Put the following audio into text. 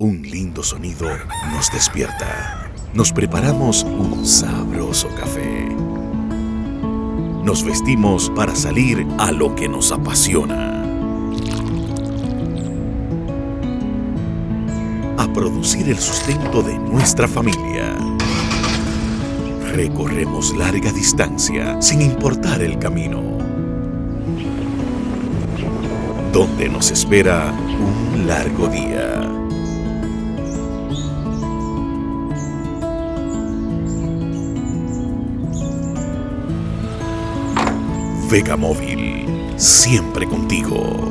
Un lindo sonido nos despierta. Nos preparamos un sabroso café. Nos vestimos para salir a lo que nos apasiona. A producir el sustento de nuestra familia. Recorremos larga distancia sin importar el camino. Donde nos espera un largo día. Vega Móvil, siempre contigo.